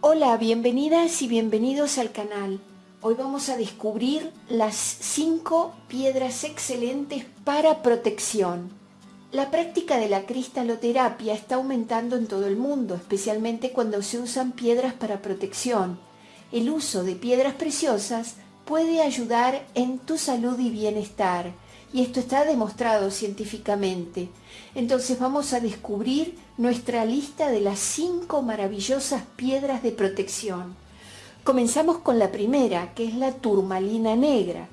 Hola, bienvenidas y bienvenidos al canal. Hoy vamos a descubrir las 5 piedras excelentes para protección. La práctica de la cristaloterapia está aumentando en todo el mundo, especialmente cuando se usan piedras para protección. El uso de piedras preciosas puede ayudar en tu salud y bienestar, y esto está demostrado científicamente. Entonces vamos a descubrir nuestra lista de las 5 maravillosas piedras de protección. Comenzamos con la primera, que es la turmalina negra.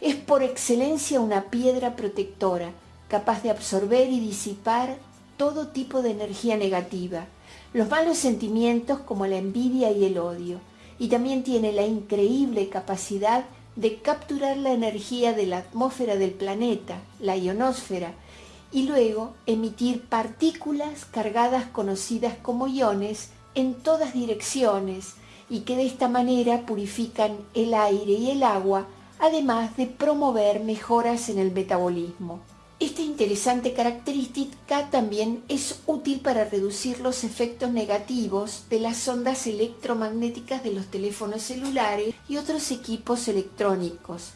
Es por excelencia una piedra protectora, capaz de absorber y disipar todo tipo de energía negativa, los malos sentimientos como la envidia y el odio, y también tiene la increíble capacidad de capturar la energía de la atmósfera del planeta, la ionosfera, y luego emitir partículas cargadas conocidas como iones en todas direcciones y que de esta manera purifican el aire y el agua, además de promover mejoras en el metabolismo. Esta interesante característica también es útil para reducir los efectos negativos de las ondas electromagnéticas de los teléfonos celulares y otros equipos electrónicos,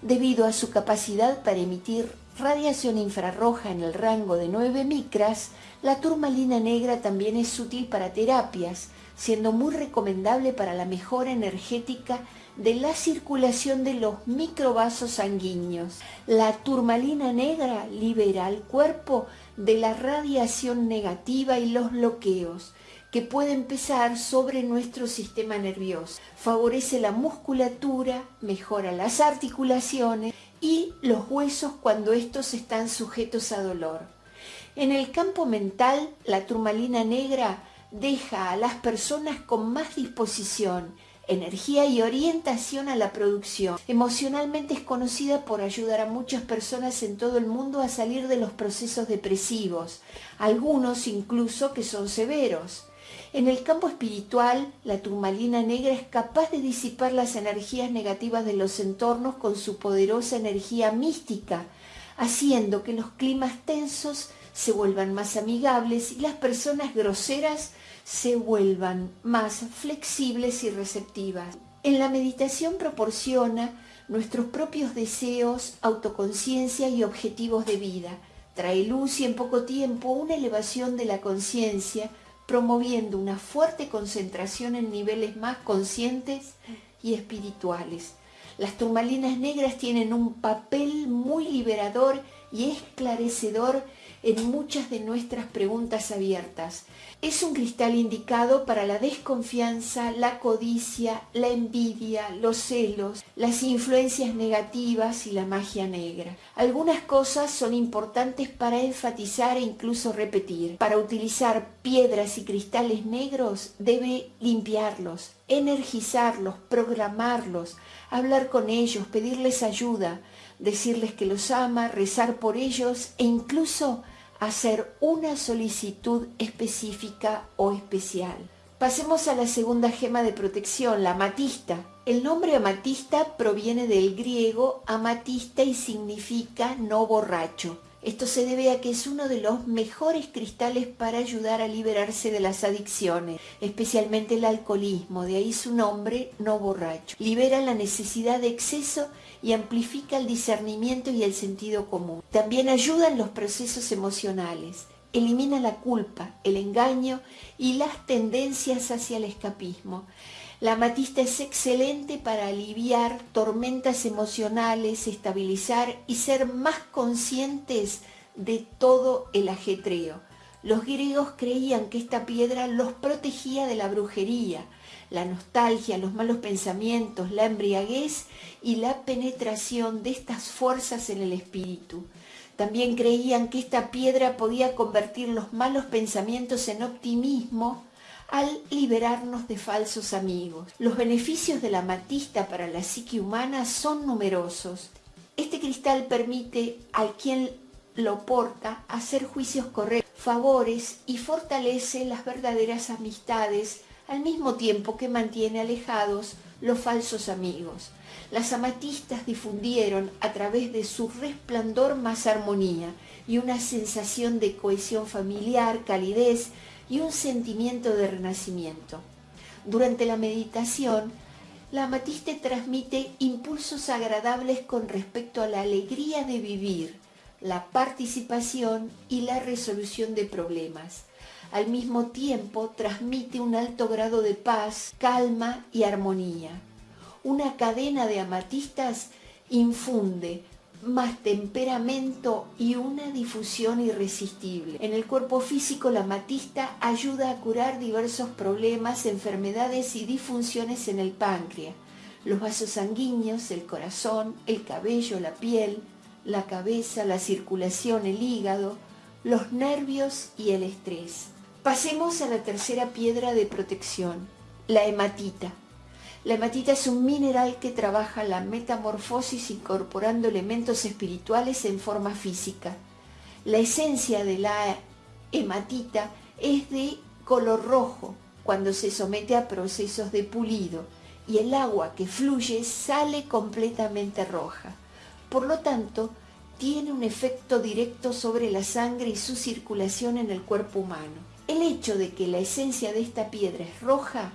debido a su capacidad para emitir radiación infrarroja en el rango de 9 micras, la turmalina negra también es útil para terapias, siendo muy recomendable para la mejora energética de la circulación de los microvasos sanguíneos. La turmalina negra libera al cuerpo de la radiación negativa y los bloqueos que pueden pesar sobre nuestro sistema nervioso. Favorece la musculatura, mejora las articulaciones y los huesos cuando estos están sujetos a dolor. En el campo mental, la turmalina negra deja a las personas con más disposición energía y orientación a la producción. Emocionalmente es conocida por ayudar a muchas personas en todo el mundo a salir de los procesos depresivos, algunos incluso que son severos. En el campo espiritual, la turmalina negra es capaz de disipar las energías negativas de los entornos con su poderosa energía mística, haciendo que los climas tensos se vuelvan más amigables y las personas groseras se vuelvan más flexibles y receptivas. En la meditación proporciona nuestros propios deseos, autoconciencia y objetivos de vida. Trae luz y en poco tiempo una elevación de la conciencia, promoviendo una fuerte concentración en niveles más conscientes y espirituales. Las turmalinas negras tienen un papel muy liberador y esclarecedor en muchas de nuestras preguntas abiertas. Es un cristal indicado para la desconfianza, la codicia, la envidia, los celos, las influencias negativas y la magia negra. Algunas cosas son importantes para enfatizar e incluso repetir. Para utilizar piedras y cristales negros debe limpiarlos, energizarlos, programarlos, hablar con ellos, pedirles ayuda, decirles que los ama, rezar por ellos e incluso hacer una solicitud específica o especial. Pasemos a la segunda gema de protección, la amatista. El nombre amatista proviene del griego amatista y significa no borracho. Esto se debe a que es uno de los mejores cristales para ayudar a liberarse de las adicciones, especialmente el alcoholismo, de ahí su nombre, no borracho. Libera la necesidad de exceso y amplifica el discernimiento y el sentido común. También ayuda en los procesos emocionales, elimina la culpa, el engaño y las tendencias hacia el escapismo. La amatista es excelente para aliviar tormentas emocionales, estabilizar y ser más conscientes de todo el ajetreo. Los griegos creían que esta piedra los protegía de la brujería, la nostalgia, los malos pensamientos, la embriaguez y la penetración de estas fuerzas en el espíritu. También creían que esta piedra podía convertir los malos pensamientos en optimismo al liberarnos de falsos amigos. Los beneficios de la amatista para la psique humana son numerosos. Este cristal permite al quien lo porta hacer juicios correctos, favores y fortalece las verdaderas amistades al mismo tiempo que mantiene alejados los falsos amigos. Las amatistas difundieron a través de su resplandor más armonía y una sensación de cohesión familiar, calidez y un sentimiento de renacimiento. Durante la meditación, la amatista transmite impulsos agradables con respecto a la alegría de vivir, la participación y la resolución de problemas. Al mismo tiempo transmite un alto grado de paz, calma y armonía. Una cadena de amatistas infunde más temperamento y una difusión irresistible. En el cuerpo físico la amatista ayuda a curar diversos problemas, enfermedades y disfunciones en el páncreas, los vasos sanguíneos, el corazón, el cabello, la piel, la cabeza, la circulación, el hígado, los nervios y el estrés. Pasemos a la tercera piedra de protección, la hematita. La hematita es un mineral que trabaja la metamorfosis incorporando elementos espirituales en forma física. La esencia de la hematita es de color rojo cuando se somete a procesos de pulido y el agua que fluye sale completamente roja. Por lo tanto, tiene un efecto directo sobre la sangre y su circulación en el cuerpo humano. El hecho de que la esencia de esta piedra es roja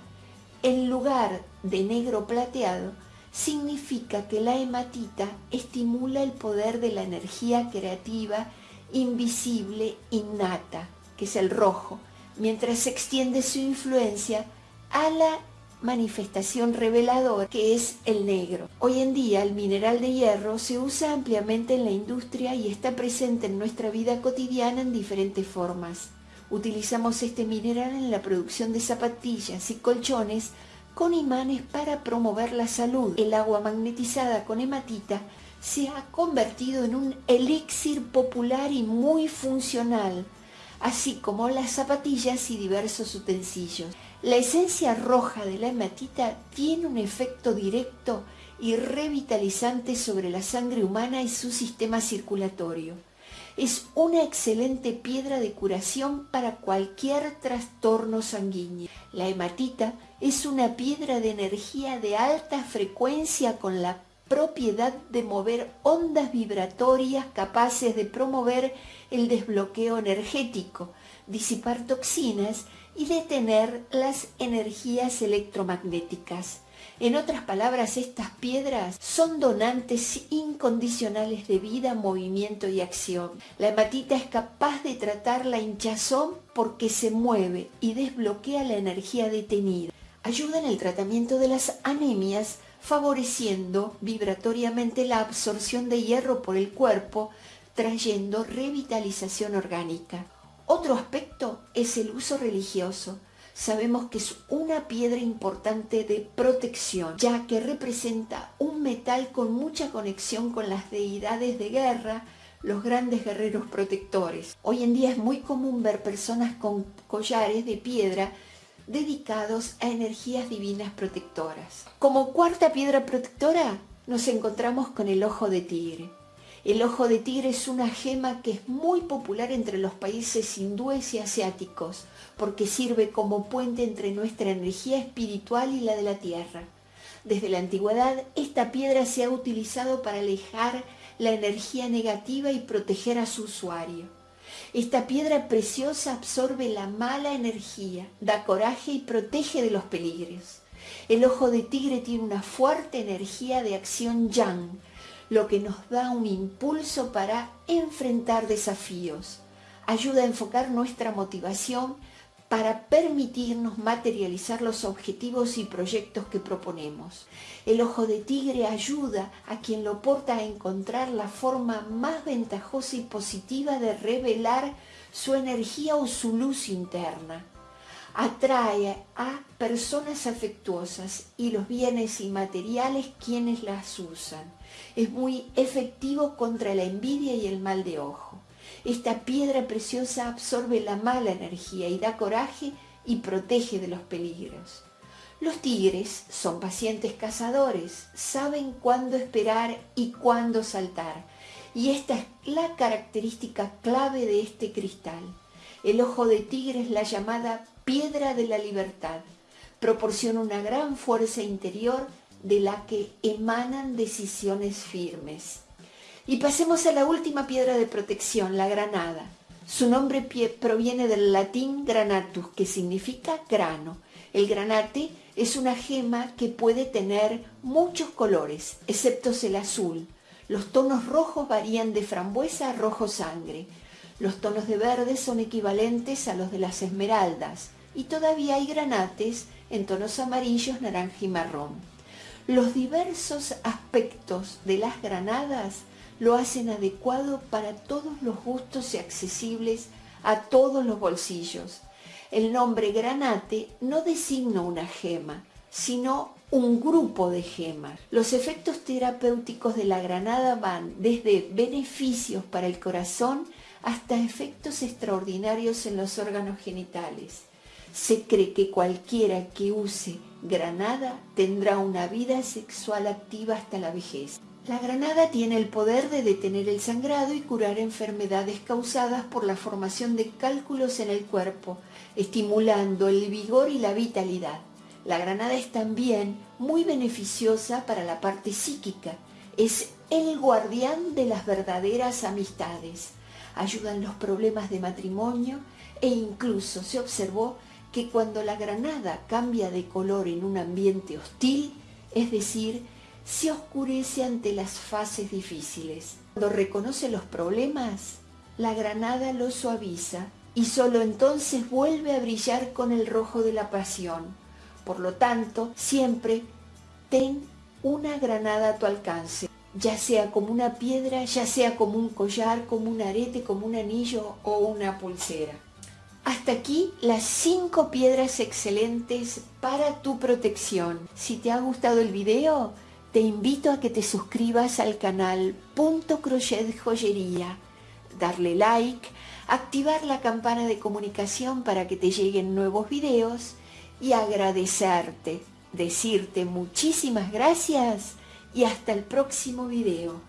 en lugar de negro plateado, significa que la hematita estimula el poder de la energía creativa invisible innata, que es el rojo, mientras se extiende su influencia a la manifestación reveladora que es el negro. Hoy en día el mineral de hierro se usa ampliamente en la industria y está presente en nuestra vida cotidiana en diferentes formas. Utilizamos este mineral en la producción de zapatillas y colchones con imanes para promover la salud. El agua magnetizada con hematita se ha convertido en un elixir popular y muy funcional, así como las zapatillas y diversos utensilios. La esencia roja de la hematita tiene un efecto directo y revitalizante sobre la sangre humana y su sistema circulatorio es una excelente piedra de curación para cualquier trastorno sanguíneo. La hematita es una piedra de energía de alta frecuencia con la propiedad de mover ondas vibratorias capaces de promover el desbloqueo energético, disipar toxinas y detener las energías electromagnéticas. En otras palabras, estas piedras son donantes incondicionales de vida, movimiento y acción. La hematita es capaz de tratar la hinchazón porque se mueve y desbloquea la energía detenida. Ayuda en el tratamiento de las anemias, favoreciendo vibratoriamente la absorción de hierro por el cuerpo, trayendo revitalización orgánica. Otro aspecto es el uso religioso sabemos que es una piedra importante de protección, ya que representa un metal con mucha conexión con las deidades de guerra, los grandes guerreros protectores. Hoy en día es muy común ver personas con collares de piedra dedicados a energías divinas protectoras. Como cuarta piedra protectora nos encontramos con el ojo de tigre. El ojo de tigre es una gema que es muy popular entre los países hindúes y asiáticos, porque sirve como puente entre nuestra energía espiritual y la de la tierra. Desde la antigüedad, esta piedra se ha utilizado para alejar la energía negativa y proteger a su usuario. Esta piedra preciosa absorbe la mala energía, da coraje y protege de los peligros. El ojo de tigre tiene una fuerte energía de acción yang, lo que nos da un impulso para enfrentar desafíos. Ayuda a enfocar nuestra motivación para permitirnos materializar los objetivos y proyectos que proponemos. El ojo de tigre ayuda a quien lo porta a encontrar la forma más ventajosa y positiva de revelar su energía o su luz interna atrae a personas afectuosas y los bienes inmateriales quienes las usan. Es muy efectivo contra la envidia y el mal de ojo. Esta piedra preciosa absorbe la mala energía y da coraje y protege de los peligros. Los tigres son pacientes cazadores, saben cuándo esperar y cuándo saltar, y esta es la característica clave de este cristal. El ojo de tigre es la llamada piedra de la libertad. Proporciona una gran fuerza interior de la que emanan decisiones firmes. Y pasemos a la última piedra de protección, la granada. Su nombre proviene del latín granatus, que significa grano. El granate es una gema que puede tener muchos colores, excepto el azul. Los tonos rojos varían de frambuesa a rojo sangre. Los tonos de verde son equivalentes a los de las esmeraldas y todavía hay granates en tonos amarillos, naranja y marrón. Los diversos aspectos de las granadas lo hacen adecuado para todos los gustos y accesibles a todos los bolsillos. El nombre granate no designa una gema, sino un grupo de gemas. Los efectos terapéuticos de la granada van desde beneficios para el corazón hasta efectos extraordinarios en los órganos genitales. Se cree que cualquiera que use granada tendrá una vida sexual activa hasta la vejez. La granada tiene el poder de detener el sangrado y curar enfermedades causadas por la formación de cálculos en el cuerpo, estimulando el vigor y la vitalidad. La granada es también muy beneficiosa para la parte psíquica. Es el guardián de las verdaderas amistades. Ayuda en los problemas de matrimonio e incluso se observó que cuando la granada cambia de color en un ambiente hostil, es decir, se oscurece ante las fases difíciles. Cuando reconoce los problemas, la granada lo suaviza y solo entonces vuelve a brillar con el rojo de la pasión. Por lo tanto, siempre ten una granada a tu alcance, ya sea como una piedra, ya sea como un collar, como un arete, como un anillo o una pulsera. Hasta aquí las cinco piedras excelentes para tu protección. Si te ha gustado el video, te invito a que te suscribas al canal Punto Crochet Joyería, darle like, activar la campana de comunicación para que te lleguen nuevos videos y agradecerte, decirte muchísimas gracias y hasta el próximo video.